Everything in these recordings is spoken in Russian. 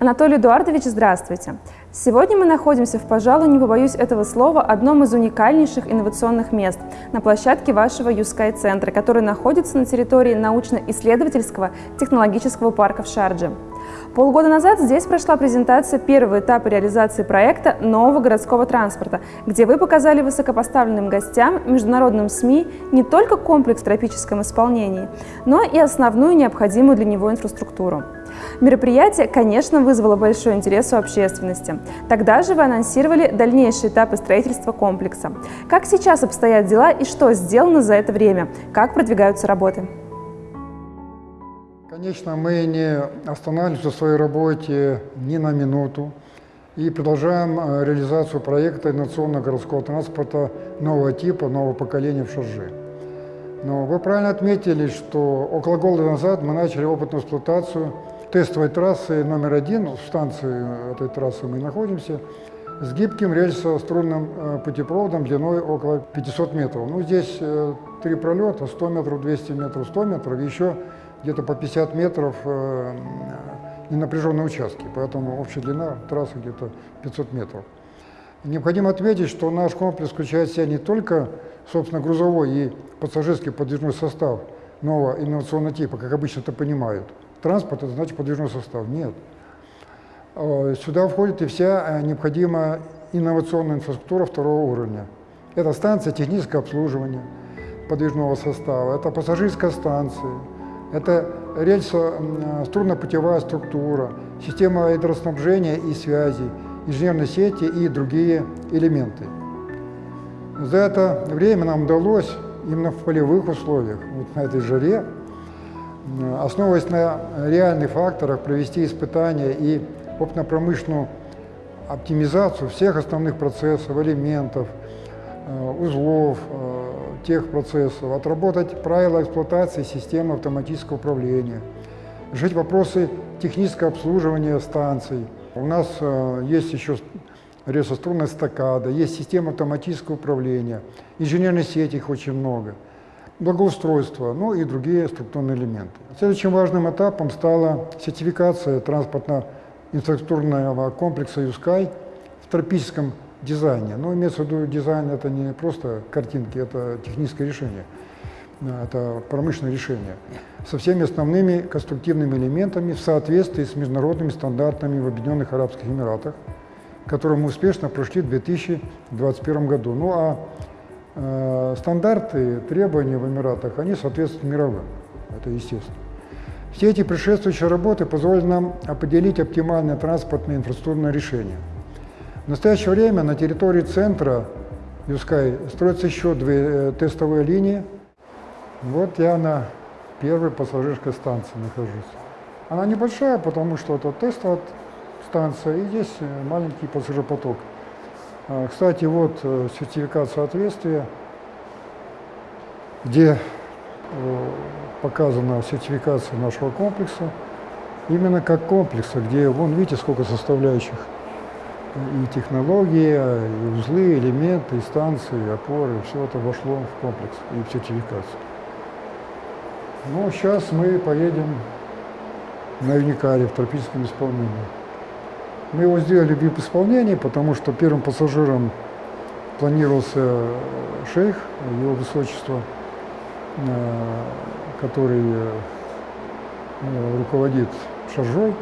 Анатолий Эдуардович, здравствуйте. Сегодня мы находимся в, пожалуй, не побоюсь этого слова, одном из уникальнейших инновационных мест на площадке вашего Юскай центра, который находится на территории научно-исследовательского технологического парка в Шардже. Полгода назад здесь прошла презентация первого этапа реализации проекта нового городского транспорта, где вы показали высокопоставленным гостям, международным СМИ не только комплекс в тропическом исполнении, но и основную необходимую для него инфраструктуру. Мероприятие, конечно, вызвало большой интерес у общественности. Тогда же вы анонсировали дальнейшие этапы строительства комплекса. Как сейчас обстоят дела и что сделано за это время? Как продвигаются работы? Конечно, мы не останавливаемся в своей работе ни на минуту и продолжаем э, реализацию проекта инновационного городского транспорта нового типа, нового поколения в Шаржи. Но вы правильно отметили, что около года назад мы начали опытную эксплуатацию тестовой трассы номер один, в станции этой трассы мы находимся, с гибким рельсо-струнным э, путепроводом длиной около 500 метров. Ну, здесь э, три пролета, 100 метров, 200 метров, 100 метров, еще где-то по 50 метров э, ненапряженные участки, поэтому общая длина трассы где-то 500 метров. Необходимо отметить, что наш комплекс включает в себя не только, собственно, грузовой и пассажирский подвижной состав нового инновационного типа, как обычно это понимают, транспорт, это значит подвижной состав. Нет. Э, сюда входит и вся э, необходимая инновационная инфраструктура второго уровня. Это станция технического обслуживания подвижного состава, это пассажирская станция, это рельсо-струнно-путевая структура, система гидроснабжения и связи, инженерной сети и другие элементы. За это время нам удалось именно в полевых условиях, вот на этой жаре, основываясь на реальных факторах, провести испытания и опытно-промышленную оптимизацию всех основных процессов, элементов, узлов, э, тех процессов, отработать правила эксплуатации системы автоматического управления, решить вопросы технического обслуживания станций. У нас э, есть еще рельсострунная стакада, есть система автоматического управления, инженерной сети их очень много – благоустройства, ну и другие структурные элементы. Следующим важным этапом стала сертификация транспортно-инфраструктурного комплекса «Юскай» в тропическом дизайне. Но имеется в виду дизайн – это не просто картинки, это техническое решение, это промышленное решение со всеми основными конструктивными элементами в соответствии с международными стандартами в Объединенных Арабских Эмиратах, которые мы успешно прошли в 2021 году. Ну а Э, стандарты, требования в Эмиратах, они соответствуют мировым, это естественно. Все эти предшествующие работы позволят нам определить оптимальное транспортное инфраструктурное решение. В настоящее время на территории центра Юскай строятся еще две э, тестовые линии. Вот я на первой пассажирской станции нахожусь. Она небольшая, потому что это тестовая станция, и здесь э, маленький пассажиропоток. А, кстати, вот э, сертификат соответствия, где показана сертификация нашего комплекса, именно как комплекса, где, вон видите, сколько составляющих, и технологии, и узлы, элементы, и станции, и опоры, все это вошло в комплекс и в сертификацию. Ну, сейчас мы поедем на Юникаре в тропическом исполнении. Мы его сделали в исполнении, потому что первым пассажиром планировался шейх, его высочество, э, который э, руководит шаржой.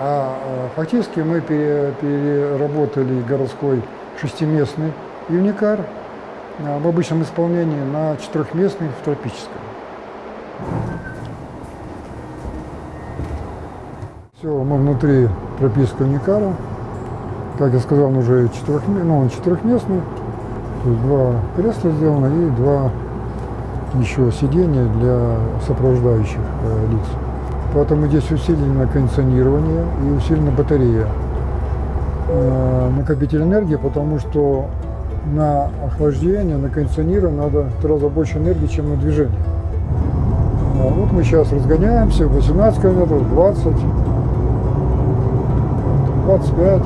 А э, фактически мы переработали городской шестиместный юникар в обычном исполнении на четырехместный в тропическом. Все, мы внутри прописка Никара. Как я сказал, он уже четырех, ну, он четырехместный. То есть два кресла сделаны и два еще сиденья для сопровождающих э, лиц. Поэтому здесь усилено кондиционирование и усилена батарея. Э, накопитель энергии, потому что на охлаждение, на кондиционирование надо в три раза больше энергии, чем на движение. А вот мы сейчас разгоняемся, 18 км, 20 25.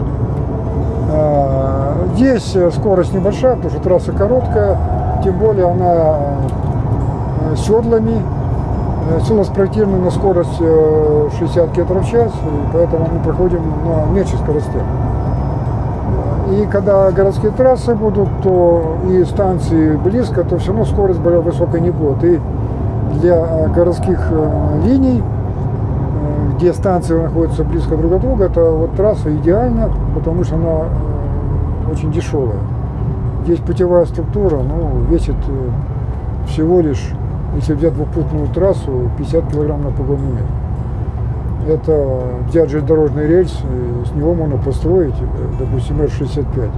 А, здесь скорость небольшая, потому что трасса короткая, тем более она э, седлами, Все у нас спроектировано на скорость 60 км в час, и поэтому мы проходим на меньших скоростях. И когда городские трассы будут, то и станции близко, то все равно скорость более высокой не будет. И для городских линий где станции находятся близко друг от друга, это вот трасса идеальна, потому что она э, очень дешевая. Здесь путевая структура ну, весит э, всего лишь, если взять двухпутную трассу, 50 килограмм на погонный метр. Это взять железнодорожный рельс, с него можно построить, э, допустим, Р-65.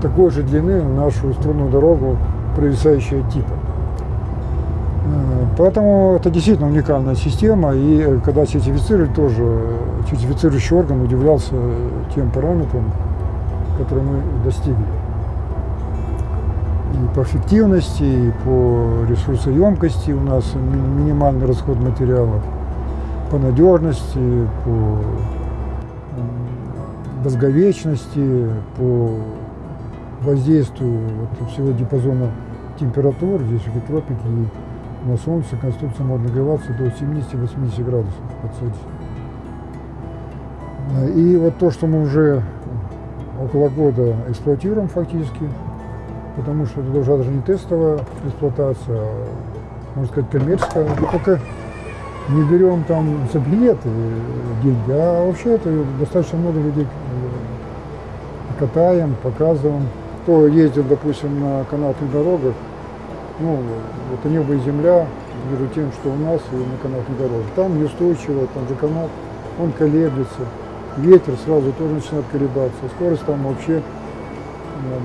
Такой же длины нашу струнную дорогу, провисающая типа. Поэтому это действительно уникальная система, и э, когда сертифицировали, тоже сертифицирующий орган удивлялся тем параметрам, которые мы достигли. И по эффективности, и по ресурсоемкости у нас минимальный расход материалов, по надежности, по долговечности, по воздействию вот всего диапазона температур, здесь в тропики на солнце конструкция может нагреваться до 70-80 градусов под Цельсием. И вот то, что мы уже около года эксплуатируем фактически, потому что это уже даже не тестовая эксплуатация, а, можно сказать, коммерческая. Мы только не берем там за билеты деньги, а вообще это достаточно много людей э, катаем, показываем. Кто ездит, допустим, на канатных дорогах, ну, это небо и земля между тем, что у нас и на канатной дороге. Там неустойчиво, там же канат, он колеблется, ветер сразу тоже начинает колебаться, скорость там вообще, э,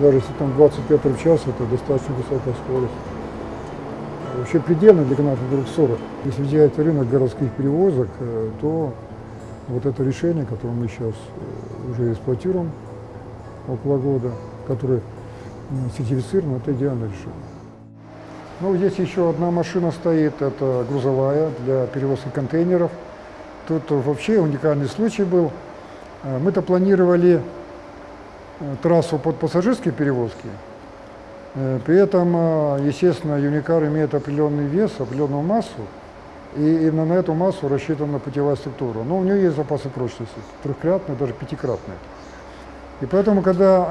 даже если там 20 метров в час, это достаточно высокая скорость. Вообще предельно для канатных дорог 40. Если взять рынок городских перевозок, э, то вот это решение, которое мы сейчас э, уже эксплуатируем около года, которое сертифицировано, это идеальное решение. Ну, здесь еще одна машина стоит, это грузовая для перевозки контейнеров. Тут вообще уникальный случай был. Э, мы-то планировали э, трассу под пассажирские перевозки. Э, при этом, естественно, Юникар имеет определенный вес, определенную массу, и именно на эту массу рассчитана путевая структура. Но у нее есть запасы прочности, трехкратные, даже пятикратные. И поэтому, когда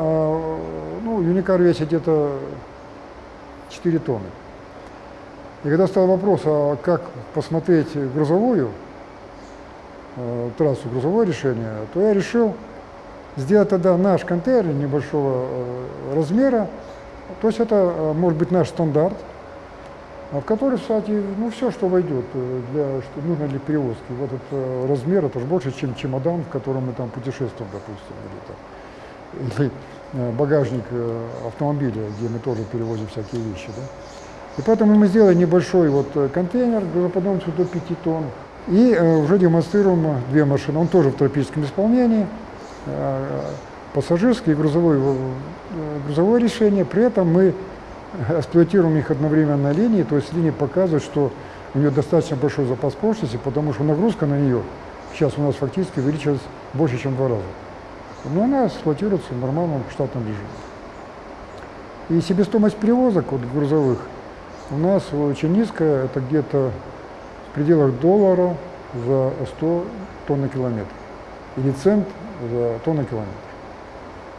ну, Юникар весит где-то 4 тонны, и когда стал вопрос, а как посмотреть грузовую э, трассу, грузовое решение, то я решил сделать тогда наш контейнер небольшого э, размера. То есть это э, может быть наш стандарт, а в который, кстати, ну все, что войдет, э, для, что нужно для перевозки. Вот этот размер, это же больше, чем чемодан, в котором мы там путешествуем, допустим, или, там, или багажник автомобиля, где мы тоже перевозим всякие вещи. Да? И поэтому мы сделали небольшой вот контейнер грузоподъемностью до 5 тонн. И уже демонстрируем две машины. Он тоже в тропическом исполнении, э, пассажирское и грузовое, э, грузовое решение. При этом мы эксплуатируем их одновременно на линии, то есть линия показывает, что у нее достаточно большой запас прочности, потому что нагрузка на нее сейчас у нас фактически увеличилась больше, чем в два раза. Но она эксплуатируется в нормальном штатном режиме. И себестоимость перевозок вот, грузовых у нас очень низкая, это где-то в пределах доллара за 100 тонн на километр. Или цент за тонну километр.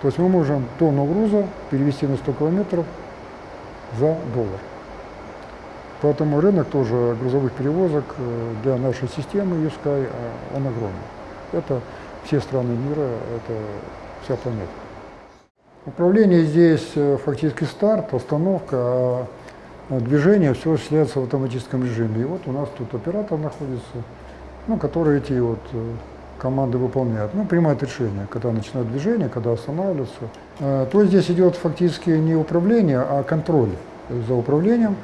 То есть мы можем тонну груза перевести на 100 километров за доллар. Поэтому рынок тоже грузовых перевозок э, для нашей системы USKY, а, он огромный. Это все страны мира, это вся планета. Управление здесь э, фактически старт, остановка, а движение все осуществляется в автоматическом режиме. И вот у нас тут оператор находится, ну, который эти вот э, команды выполняет. Ну, принимает решение, когда начинает движение, когда останавливается. Э, то здесь идет фактически не управление, а контроль за управлением,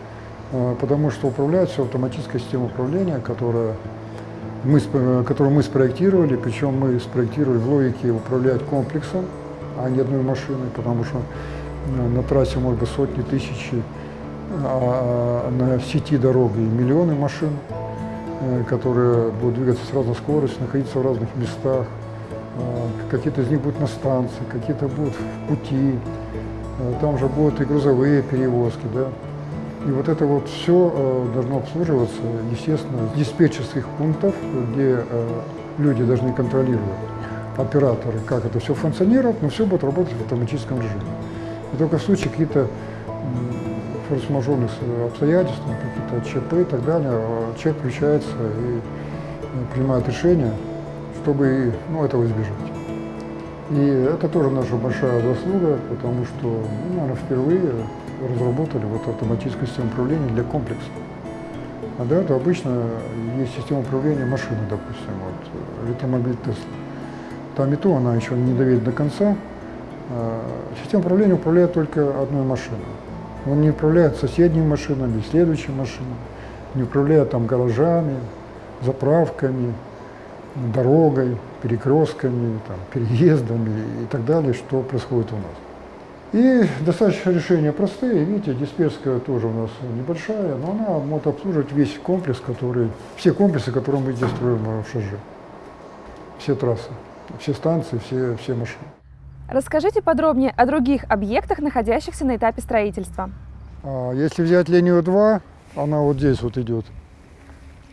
потому что управляет все автоматическая система управления, которая мы, которую мы спроектировали, причем мы спроектировали в логике управлять комплексом, а не одной машиной, потому что на трассе может быть сотни, тысячи а на сети дороги миллионы машин, э, которые будут двигаться с разной скоростью, находиться в разных местах. А, какие-то из них будут на станции, какие-то будут в пути. А, там же будут и грузовые перевозки. Да? И вот это вот все должно обслуживаться, естественно, с диспетчерских пунктов, где люди должны контролировать операторы, как это все функционирует, но все будет работать в автоматическом режиме. И только в случае каких-то форс-мажорных обстоятельств, какие-то ЧП и так далее, человек включается и принимает решение, чтобы ну, этого избежать. И это тоже наша большая заслуга, потому что, ну, наверное, впервые разработали вот автоматическую систему управления для комплекса. А до этого обычно есть система управления машины, допустим, вот, электромобиль Тесла. Там и то она еще не доведет до конца. А, система управления управляет только одной машиной. Он не управляет соседними машинами, следующими машинами, не управляет там гаражами, заправками, дорогой, перекрестками, там, переездами и так далее, что происходит у нас. И достаточно решения простые. Видите, дисперская тоже у нас небольшая, но она может обслуживать весь комплекс, который, все комплексы, которые мы здесь строим в ШЖ. Все трассы, все станции, все, все машины. Расскажите подробнее о других объектах, находящихся на этапе строительства. А, если взять линию 2, она вот здесь вот идет,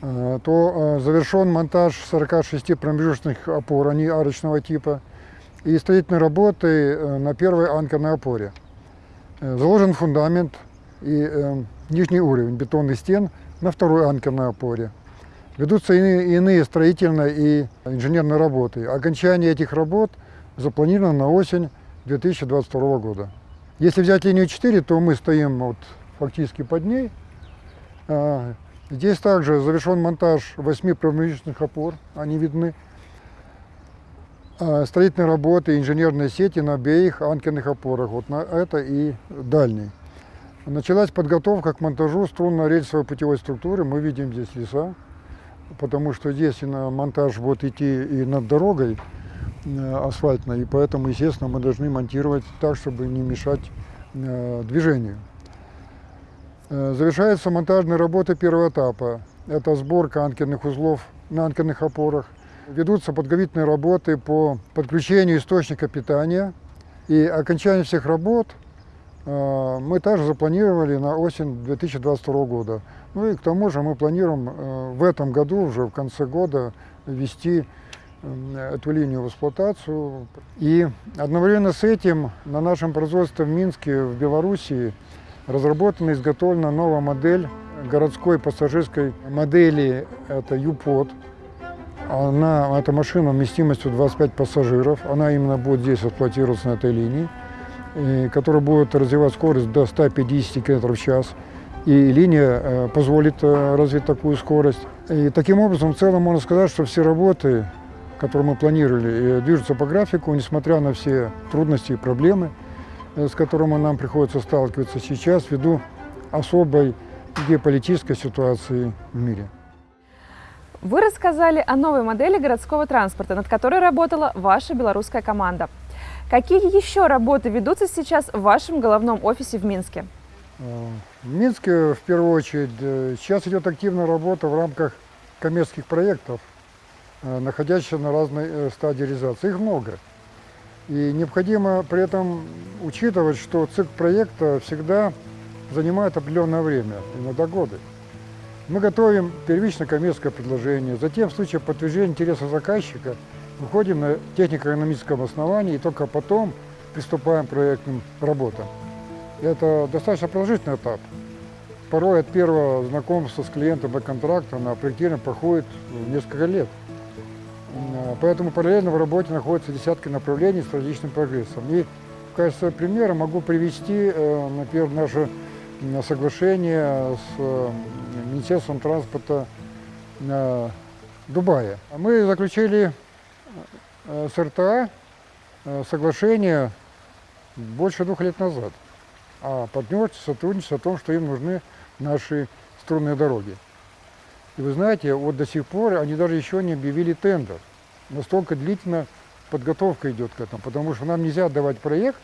а, то а, завершен монтаж 46 промежуточных опор, они арочного типа, и строительные работы э, на первой анкерной опоре. Э, заложен фундамент и э, нижний уровень бетонных стен на второй анкерной опоре. Ведутся иные, иные строительные и инженерные работы. Окончание этих работ запланировано на осень 2022 года. Если взять линию 4, то мы стоим вот фактически под ней. А, здесь также завершен монтаж 8 промежуточных опор, они видны. А, строительные работы, инженерные сети на обеих анкерных опорах, вот на это и дальний. Началась подготовка к монтажу струнно-рельсовой путевой структуры. Мы видим здесь леса, потому что здесь на монтаж будет идти и над дорогой асфальтной, и поэтому, естественно, мы должны монтировать так, чтобы не мешать э, движению. Э, завершается монтажная работа первого этапа. Это сборка анкерных узлов на анкерных опорах, Ведутся подготовительные работы по подключению источника питания. И окончание всех работ э, мы также запланировали на осень 2022 года. Ну и к тому же мы планируем э, в этом году, уже в конце года, ввести э, эту линию в эксплуатацию. И одновременно с этим на нашем производстве в Минске, в Белоруссии, разработана и изготовлена новая модель городской пассажирской модели, это ЮПОД. Она, эта машина вместимостью 25 пассажиров, она именно будет здесь эксплуатироваться на этой линии, и, которая будет развивать скорость до 150 км в час. И линия э, позволит э, развить такую скорость. И таким образом, в целом можно сказать, что все работы, которые мы планировали, э, движутся по графику, несмотря на все трудности и проблемы, с которыми нам приходится сталкиваться сейчас ввиду особой геополитической ситуации в мире. Вы рассказали о новой модели городского транспорта, над которой работала ваша белорусская команда. Какие еще работы ведутся сейчас в вашем головном офисе в Минске? В Минске, в первую очередь, э, сейчас идет активная работа в рамках коммерческих проектов, э, находящихся на разной э, стадии реализации. Их много. И необходимо при этом учитывать, что цикл проекта всегда занимает определенное время, иногда годы. Мы готовим первичное коммерческое предложение, затем в случае подтверждения интереса заказчика выходим на технико-экономическом основании и только потом приступаем к проектным работам. Это достаточно продолжительный этап. Порой от первого знакомства с клиентом и контракта на проектирование проходит несколько лет. Поэтому параллельно в работе находятся десятки направлений с различным прогрессом. И в качестве примера могу привести, э, например, наше соглашение с э, Министерством транспорта э, Дубая. Мы заключили с РТА соглашение больше двух лет назад о партнерстве, сотрудничестве, о том, что им нужны наши струнные дороги. И вы знаете, вот до сих пор они даже еще не объявили тендер. Настолько длительно подготовка идет к этому, потому что нам нельзя отдавать проект,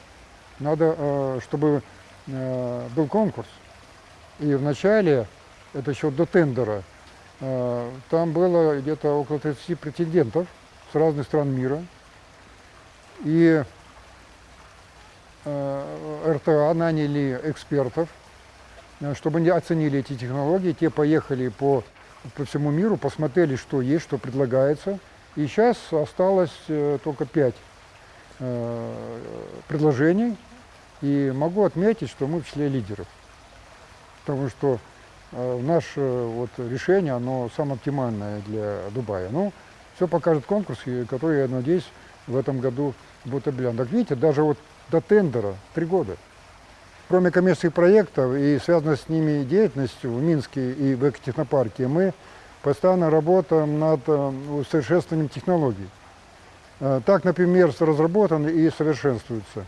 надо, чтобы Э, был конкурс. И вначале, это еще до тендера, э, там было где-то около 30 претендентов с разных стран мира. И э, РТА наняли экспертов, э, чтобы они оценили эти технологии, те поехали по, по всему миру, посмотрели, что есть, что предлагается. И сейчас осталось э, только пять э, предложений, и могу отметить, что мы в числе лидеров. Потому что э, наше вот, решение, оно самое оптимальное для Дубая. Ну, все покажет конкурс, который, я надеюсь, в этом году будет объявлен. Так видите, даже вот до тендера три года. Кроме коммерческих проектов и связанной с ними деятельностью в Минске и в экотехнопарке, мы постоянно работаем над э, усовершенствованием технологий. Э, так, например, разработан и совершенствуется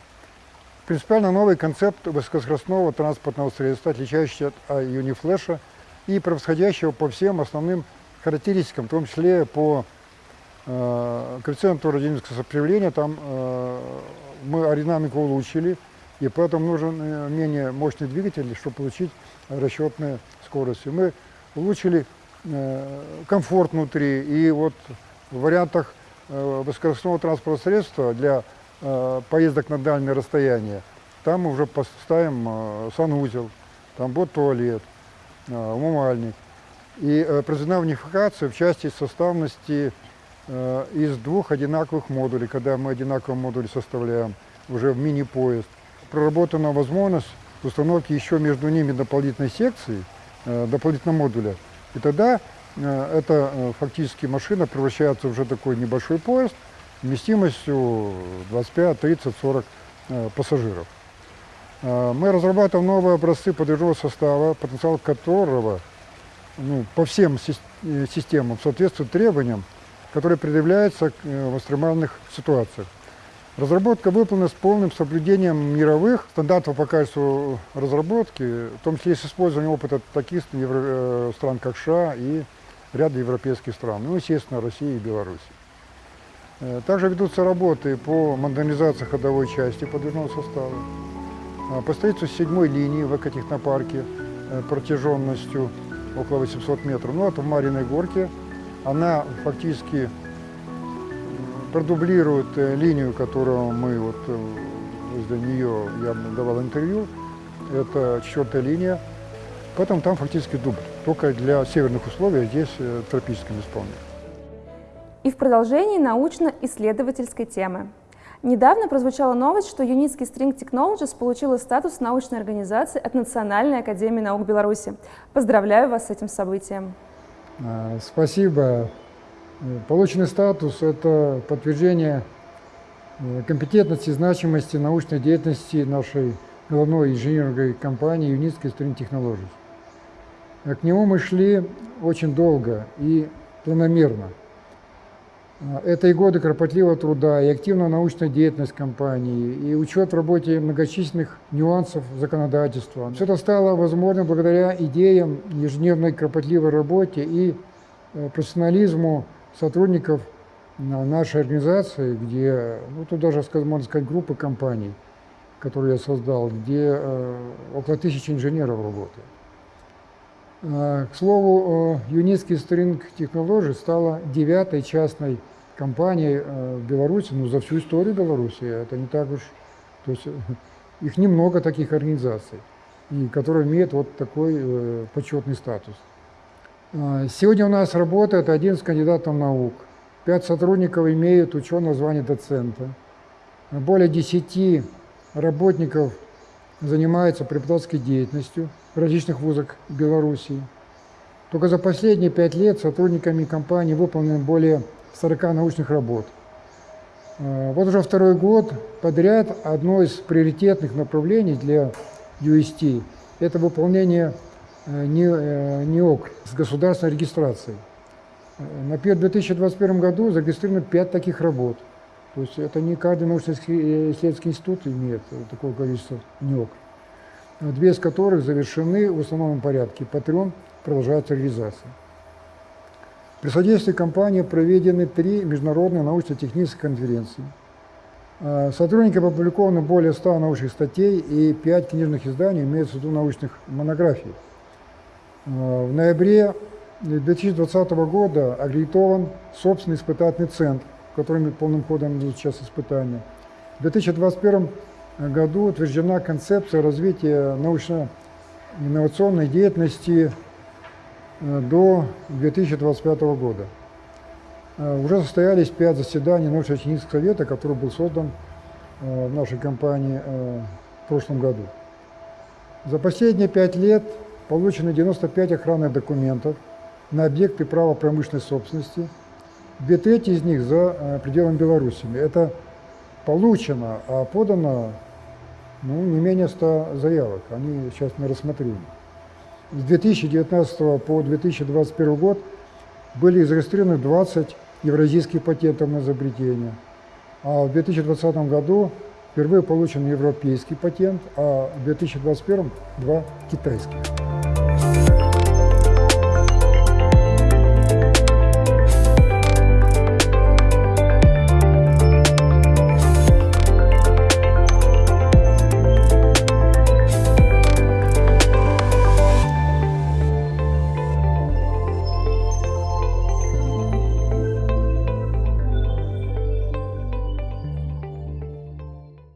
принципиально новый концепт высокоскоростного транспортного средства, отличающийся от Uniflash и превосходящего по всем основным характеристикам, в том числе по э, коэффициенту аэродинамического сопротивления. Там э, мы аэродинамику улучшили, и поэтому нужен э, менее мощный двигатель, чтобы получить расчетные скорости. Мы улучшили комфорт внутри, и вот в вариантах э, высокоскоростного транспортного средства для Э, поездок на дальние расстояния, там мы уже поставим э, санузел, там будет туалет, э, умывальник. И произведена унификация в части составности из двух одинаковых модулей, когда мы одинаковые модули составляем уже в мини-поезд. Проработана возможность установки еще между ними дополнительной секции, дополнительного модуля. И тогда эта фактически машина превращается в уже такой небольшой поезд, вместимостью 25, 30, 40 пассажиров. Э, мы разрабатываем новые образцы подвижного состава, потенциал которого ну, по всем э, системам соответствует требованиям, которые предъявляются э, в экстремальных ситуациях. Разработка выполнена с полным соблюдением мировых стандартов по качеству разработки, в том числе с использованием опыта таких стран, как США и ряда европейских стран, ну, естественно, России и Беларуси. Э, также ведутся работы по модернизации ходовой части подвижного состава, а, по строительству седьмой линии в экотехнопарке э, протяженностью около 800 метров. Ну, это в Мариной горке. Она фактически продублирует э, линию, которую мы вот возле нее я давал интервью. Это четвертая линия. Поэтому там фактически дубль. Только для северных условий, здесь тропическим исполнением. И в продолжении научно-исследовательской темы. Недавно прозвучала новость, что Юницкий String Technologies получила статус научной организации от Национальной академии наук Беларуси. Поздравляю вас с этим событием. Спасибо. Полученный статус – это подтверждение э, компетентности и значимости научной деятельности нашей головной инженерной компании Юницкий String Technologies. К нему мы шли очень долго и планомерно – это и годы кропотливого труда, и активная научная деятельность компании, и учет в работе многочисленных нюансов законодательства. Все это стало возможным благодаря идеям ежедневной кропотливой работе и э, профессионализму сотрудников нашей организации, где, ну тут даже, можно сказать, группы компаний, которые я создал, где э, около тысячи инженеров работает. К слову, Юницкий String Technology стала девятой частной компанией э, в Беларуси, ну, за всю историю Беларуси. Это не так уж... То есть их немного таких организаций, и, которые имеют вот такой э, почетный статус. Сегодня у нас работает 11 кандидатов наук. Пять сотрудников имеют ученое звание доцента. Более 10 работников занимаются преподавательской деятельностью в различных вузах Белоруссии. Только за последние пять лет сотрудниками компании выполнено более 40 научных работ. А, вот уже второй год подряд одно из приоритетных направлений для UST – это выполнение э, НИОК э, с государственной регистрацией. На 2021 году зарегистрировано 5 таких работ. То есть это не каждый научно-исследовательский институт имеет такое количество НИОК две из которых завершены в основном порядке, по трем продолжается реализация. При содействии компании проведены три международные научно-технические конференции. Сотрудникам опубликовано более 100 научных статей и 5 книжных изданий, имеется в виду научных монографий. А, в ноябре 2020 года аккредитован собственный испытательный центр, в котором полным ходом идут сейчас испытания. В 2021 году утверждена концепция развития научно инновационной деятельности э, до 2025 года. Э, уже состоялись пять заседаний научно-технического совета, который был создан э, в нашей компании в прошлом году. За последние пять лет получено 95 охранных документов на объекты права промышленной собственности. Две трети из них за пределами Беларуси. Это получено, а подано ну, не менее 100 заявок. Они сейчас на рассмотрении. С 2019 по 2021 год были зарегистрированы 20 евразийских патентов на изобретение. А в 2020 году впервые получен европейский патент, а в 2021 два китайских.